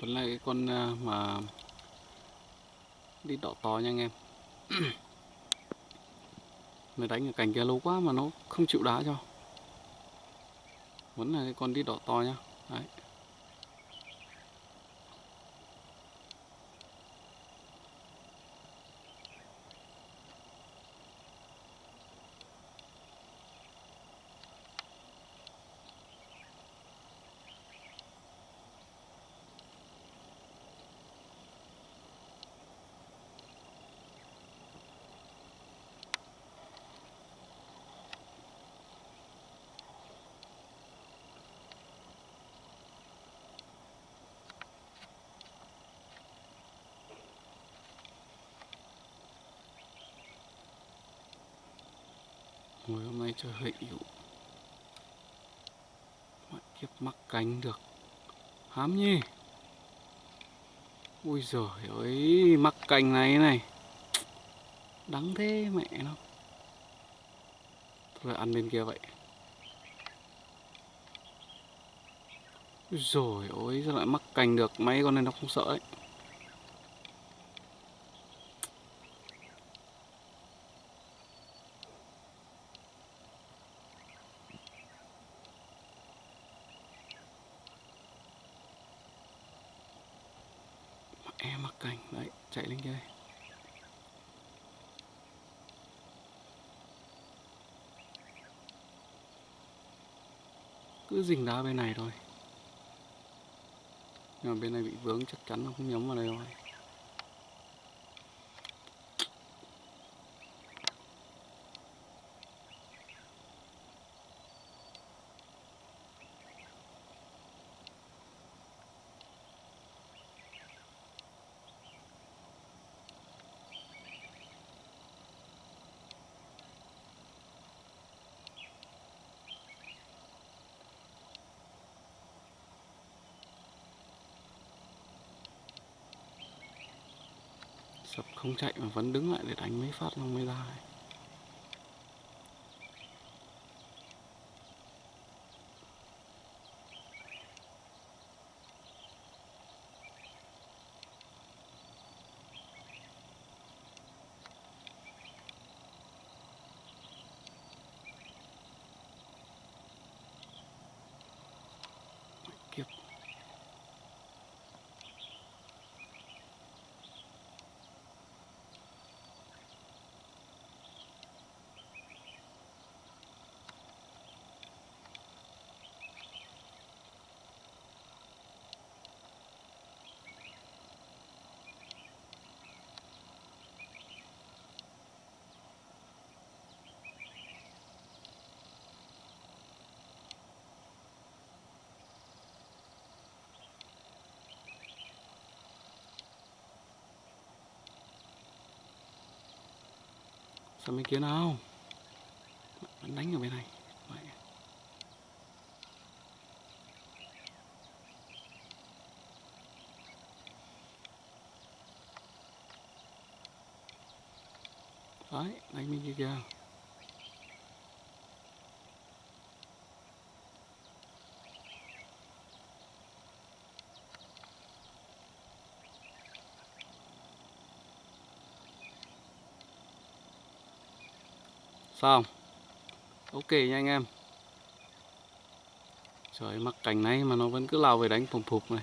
vẫn là cái con à, mà đi đỏ to nha anh em. Mới đánh ở cành kia lâu quá mà nó không chịu đá cho. Vẫn là cái con đi đỏ to nhá Đấy. Ngồi hôm nay chơi hệ hữu Mọi kiếp mắc cánh được. Hám nhỉ? Ui giời ơi, Mắc cành này này. Đắng thế mẹ nó. Thôi ăn bên kia vậy. Ui rồi ôi sao lại mắc cành được? Mấy con này nó không sợ đấy em mặc cảnh, đấy, chạy lên kia đây. Cứ dình đá bên này thôi. Nhưng mà bên này bị vướng chắc chắn nó không nhắm vào đây rồi. Sập không chạy mà vẫn đứng lại để đánh mấy phát xong mới ra Sao bên kia nào? Vẫn đánh ở bên này. Vậy. Đấy, đánh bên kia kìa. Xong Ok nha anh em. Trời mắc cảnh này mà nó vẫn cứ lao về đánh phùng phục này.